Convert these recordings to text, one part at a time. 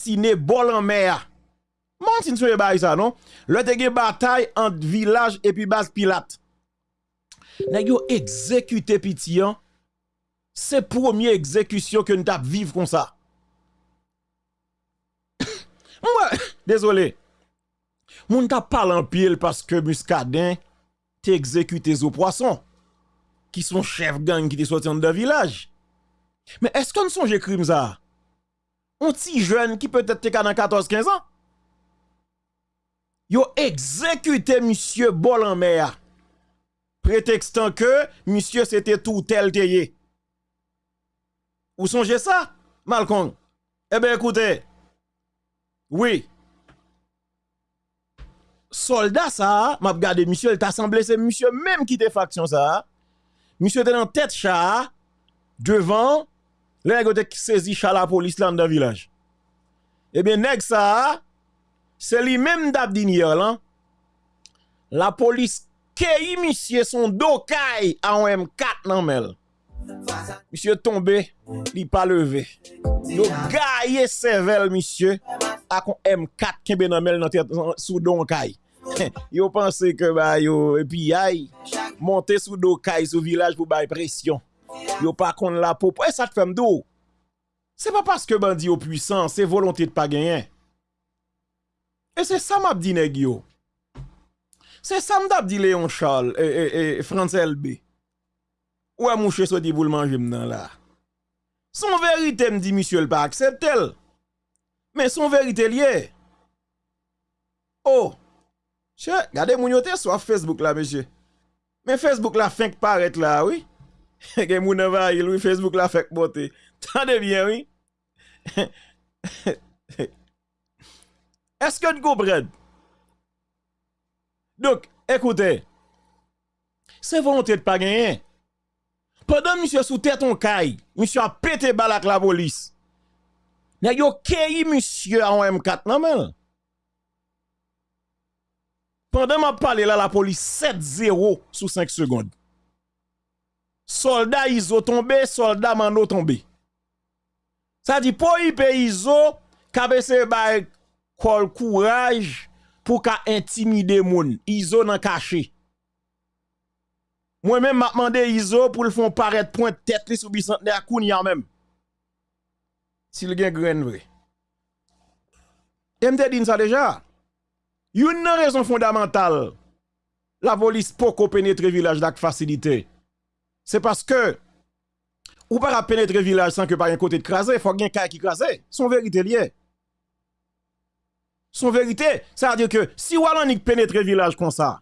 Sine bol an mer. Moun sin sou e bay sa, non? Le te gen batay an village epi baz pilat. Nèg yo exécuté pitian. C'est première exécution que nous tap vivre comme ça. Moi, désolé. Moun tap parle en pile parce que Muscadin t'a exécuté zo poisson qui sont chef gang qui te sorti dans village. Mais est-ce qu'on songe crime ça? Jwen ki peutet te ka nan 14-15 an? Yo ekzekute monsye bol an mè a. Pretextan ke, monsye se te tou tel te ye. Ou sonje sa? Malkong. Ebe ekoute. Oui. Soldat sa, map gade monsye, el ta semble se monsye menm ki te faksyon sa. Monsye te nan tet cha, devan, Le nèg te saisi chala police là dans village. Eh bien nèg ça c'est lui même d'Abdinier là. La police kei monsieur son dokay à M4 nan mel. Monsieur tombé, il pas levé. Yo gaye sevel monsieur ak M4 kembe nan mel nan tête sous donkay. yo pensé que bah yo et puis aïe monter sous donkay sous village pour bay pression. Yo pa kon la peau. Et eh, ça te fait m'dou. C'est pas parce que bandit au puissant, c'est volonté de pas gagner. Et c'est ça m'a dit nèg yo. C'est ça m'a dit Léon Charles et, et, et France LB. Ouais, mon chè sorti pour le manger m'dan là. Son vérité me dit monsieur le pas acceptel. Mais son vérité lié. Oh. Che, gardez mon yote sur Facebook là monsieur. Mais Facebook la fin que paraît là, oui. Gen moun eva il, oui, Facebook la fek bote. Tande bien, oui. Eske nou kompren? Dok, ekoute. Se volonté de pa genyen. Pendant monsieur sous tête on caille, monsieur a pété balak la police. N'a yo keyi monsieur en M4 nan men. Pendant m'a parlé là la police 7-0 sous 5 secondes. Soldat izo tombe, soldat mando tombe. Sa di pou yi pe izo, kabe se bay kol kouraj pou ka intimide moun. Izo nan kache. Mwen men mapmande izo pou l fon paret point tet li sou bisant de akoun ya men. Sil gen gren vre. Mte din sa deja. Yon nan rezon fondamental la volis pou ko penetre vilaj dak fasilite. Se paske Ou pa ra penetre vilaj san ke pa yon kote de krasè, fok gen kaya ki krasè. Son verite liye. Son verite, sa a diyo ke, si walan nik penetre vilaj kon sa,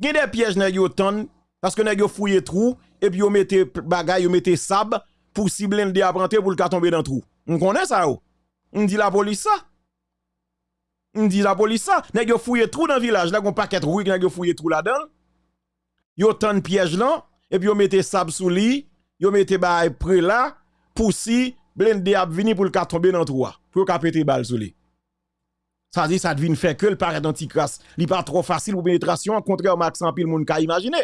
gen de piyej nè yo ton, paske nè yo fouye trou, epi yo mette bagay, yo mette sab, pou si blen de aprante pou lka tombe dan trou. On sa yo? On di la polis sa? On di la polis sa? Nè yo fouye trou dan vilaj, nè yon paket rouik, nè yo fouye trou la dan, yo ton piyej lan, epi yo mette sab sou li, yo mette ba pre la, pou si, blen de ap vini pou l ka tombe nan troa, pou yo ka pete bal sou li. Sa di sa devine fe ke l paret anti-kras, li pa tro fasil pou penetrasyon, kontre yo maksan pil moun ka imagine.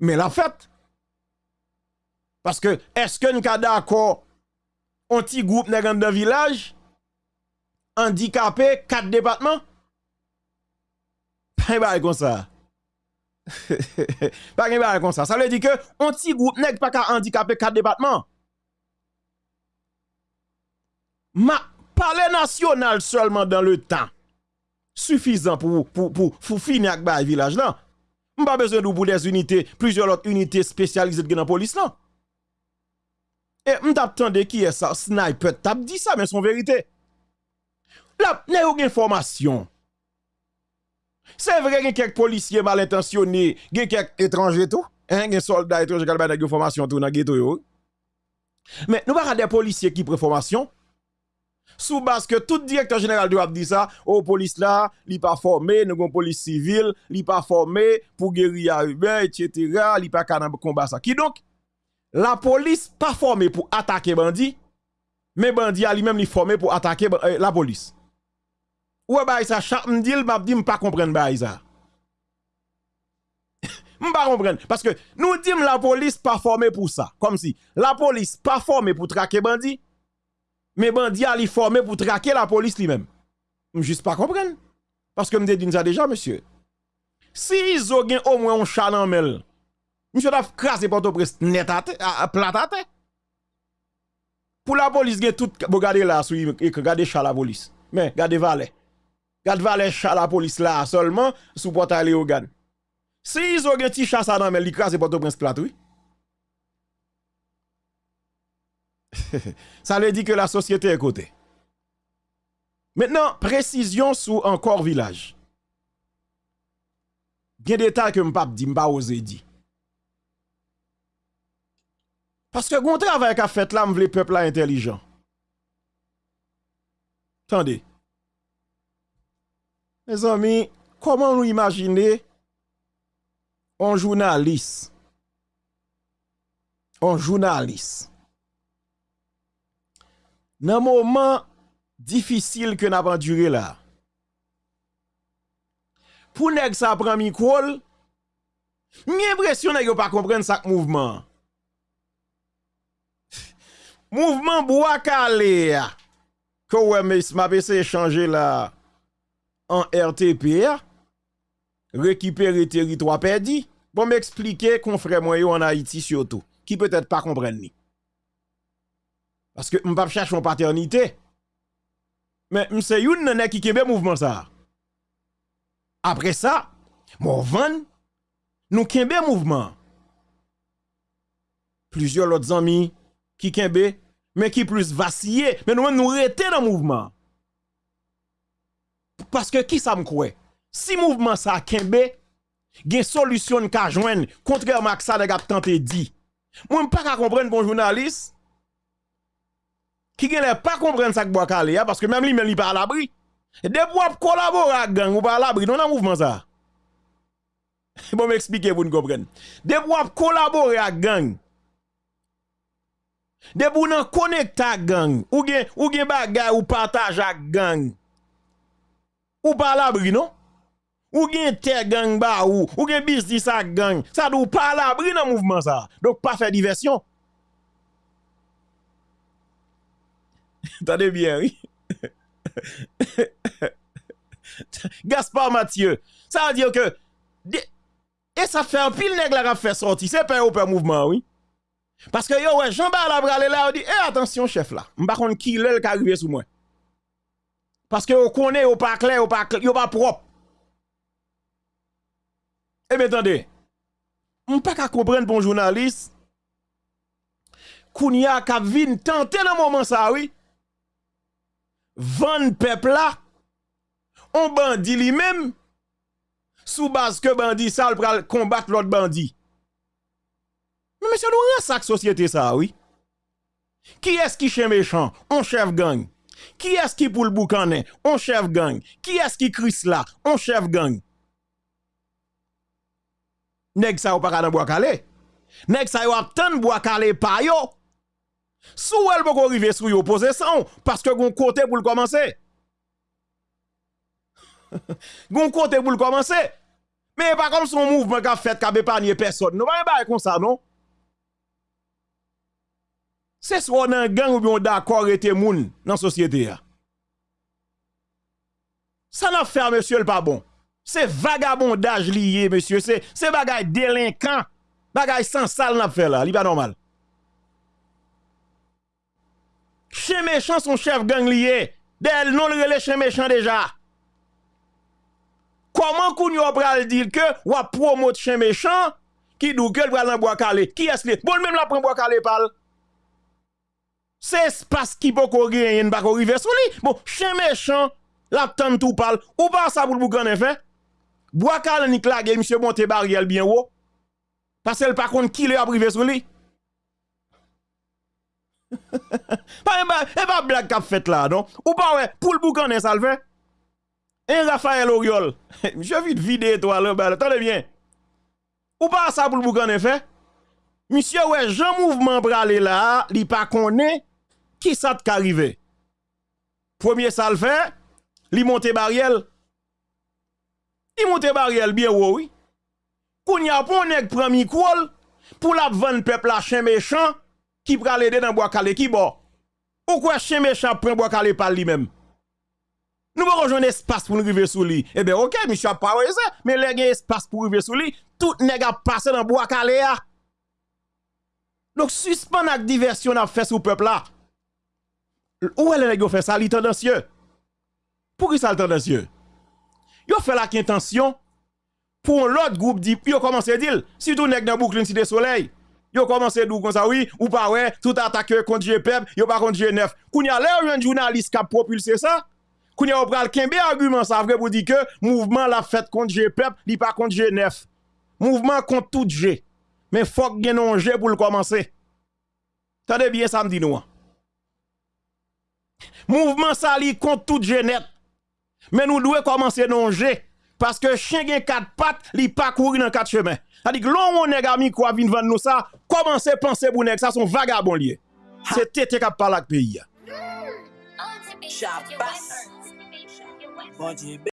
Men la fet, paske, eske n ka da akor, anti-goup negan de vilaj, andikapè, kat debatman, pa yon ba yon kon sa. Pa gen ba kon sa. Sa le di ke, on ti goup nek pa ka handikapè kat debatman. Ma, pale nasyonal solman dan le tan, sufizan pou pou fini ak ba yon vilaj lan. Mba bezon nou pou des unité, plizyon lot unité spesyalize gen an polis lan. E mtap tande ki e sa, sniper tap di sa men son verite. La, ne ou gen formasyon. Se vre gen kek polisye mal intasyonne, gen kek etranje tou, gen soldat etranje kalbay nan gen formasyon tou nan gen tou yo. Men nou baka de polisye ki pre formasyon, sou baske tout direktor general do ap di sa, ou polis la, li pa forme, nou gen polis sivil, li pa forme, pou geri a ube, etc, li pa kanan komba sa. Ki donk, la polis pa forme pou atake bandi, men bandi a li menm li forme pou atake euh, la polis. Ouwe ba yisa chak mdil, mab di mpa kompren ba yisa. Mpa kompren. Paske nou dim la polis pa forme pou sa. Kom si, la polis pa forme pou trake bandi. Mais bandi a formé pour traquer la police lui-même. Juste pas comprendre. Parce que me dit ça déjà, monsieur. Si ils ont au moins un chat dans mel, monsieur a crasé Port-au-Prince net à à Pour la police, tout, regardez là, regardez chat la police. Mais, regardez valet. Regardez valet chat la police là seulement, sous portail Léogan. Si ils ont un petit chat dans mel, ils crasent Port-au-Prince plat, oui. Ça veut dire que la société est côté. Maintenant, précision sur encore village. Bien détail que m'pap dit, m'pa osé dit. Parce que gon travail qu'a fait là, m'vle peuple intelligent. Attendez. Mes amis, comment nous imaginer un journaliste, un journaliste, dans un moment difficile que nous avons duré là, pour nous ça prend micro, j'ai l'impression que pas comprendre ce mouvement. Mouvement bois calé, que ouais, mais m'a essayé de changer là. En RTP récupérer territoire perdu. Bon m'expliquer confrère moi en Haïti surtout qui peut-être pas comprendre. Parce que m'pas chercher mon paternité. Mais m'se youn nan qui kembe mouvement ça. Après ça, mon van, nous kembe mouvement. Plusieurs autres amis qui kembe, mais qui plus vacillé, mais nous nous rete dans le mouvement. Parce que qui ça me croit? Si mouvement ça kembe, gen solution ka joindre, contrairement à ça, de tenté dit. Moi, pas comprendre bon journaliste, qui ne pas comprendre ça que bois calé, parce que même lui, même lui pas à l'abri. De pour collaborer avec gang ou pas à l'abri, non, un mouvement ça. Bon, m'expliquer pour nous comprendre. De pour collaborer avec gang. De nous connecter avec gang. Ou gen, ou gen bagay ou gang. Ou pas à l'abri, non? Ou gen te gang ba ou, ou gen business gang. Ça doit pas à l'abri dans mouvement ça. Donc, pas faire diversion. Attendez bien, oui. Gaspard Mathieu. Ça veut dire que. Et ça fait un pile nègre la fait sortir. C'est pas au mouvement, oui. Parce que yo, ouais, Jean-Baptiste Labrale là, on dit, eh, attention, chef là. M'pa contre qui qui arrivé sous moi? Paske yo konen yo pa kler, yo pa, kler, yo pa prop. Ebe tande, m pa ka kompren bon jounalist, koun ya ka vin tante nan mouman sa wè, van pepla, on bandi li mèm, sou baz ke bandi sal pral kombat lot bandi. Men mè se nou ran sak sosyete sa wè? Ki es ki chè méchant? On chèv gang. Qui est-ce qui pour le boucanet? On chef gang. Qui est-ce qui crie là? On chef gang. Nèg ça ou pas dans bois calé? Nèg ça ou tant bois calé pa yo? Sou elle peut arriver sous yo possession parce que gon côté pour le commencer. gon côté pour le commencer. Mais pas comme son mouvement qu'a fait qu'a épargné personne. Non pas comme ça non? Se swa nan gang ou bi yon dakor ete moun nan sosyete ya. Sa nan fè a monsye l pa bon. Se vagabondaj liye monsye. Se, se bagay delinkan. Bagay san sal nan fè la. Li pa normal. Che mechan son chef gang liye. Del non le rele che mechan deja. Koman koun yo pral dil ke wap promote che mechan ki dou ke l pral nan boakale. Ki es li? Bon mèm la pran boakale pal. Se espas ki pou ko genyen bako rive sou li. Bon, chen mechan, lap tan tou pal. Ou pa sa pou l'boukan en fe? Bwaka lè ni klage, msye monte bari el bien wo. Pasel pa kont ki le ap rive sou li. pa e ba, e ba blag kap fet la, don. Ou pa we, pou l'boukan en salve. En Rafael Oriol. msye vit vide to alè, bè, tande bien. Ou pa sa pou l'boukan en fe? Msye we, jan mouvman prale la, li pa konen. qui ça te arrivé Premier ça le fait, li monte barrière. il monte barrière bien oui. qu'on y a pour nèg prend micro pour la vendre peuple à chien méchant qui pral aider dans bois calé qui bon. Ou quoi chien méchant prend bois calé par lui-même. Nous pas rejoindre espace pour nous river sous lui. Eh bien, ok, monsieur a pas ça, mais les gen espace pour arriver sous lui, tout nèg a passé dans bois calé ah. Donc suspend la diversion a fait sous peuple là. Où est le nèg fait ça, li tendancieux? Pour qui ça le tendancieux? Yo fait la intention pour l'autre groupe dit, yo commence à dire, si tout nèg dans Brooklyn Cité Soleil, yo commence à dire oui, ou pas ouais, tout attaque contre GPEP, yo pas contre G9. Kounya là, un journaliste qui a propulsé ça, Kounya ou pral kembe argument ça vrai pour dire que mouvement la fête contre GPEP, li pas contre G9. Mouvement contre tout G. Mais faut que un G pour le commencer. Tendez bien ça me dit nous. Mouvement ça li contre tout G net. Mais nous devons commencer non parce que chien gen quatre pattes, li pas courir dans quatre chemins. C'est-à-dire que l'on nèg ami quoi vinn vendre nous ça, commencez penser pour nèg ça son vagabond lié. C'est tété qui parle avec pays.